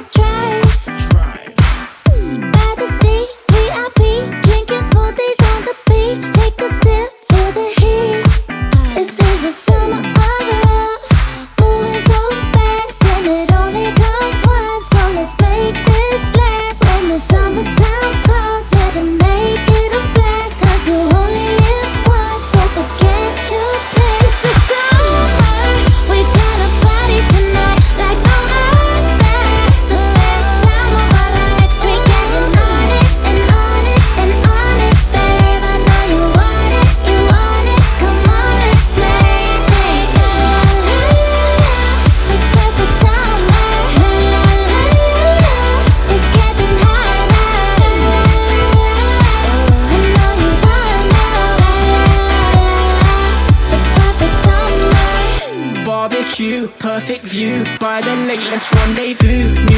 could try. Perfect view, by the latest rendezvous.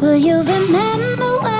Will you remember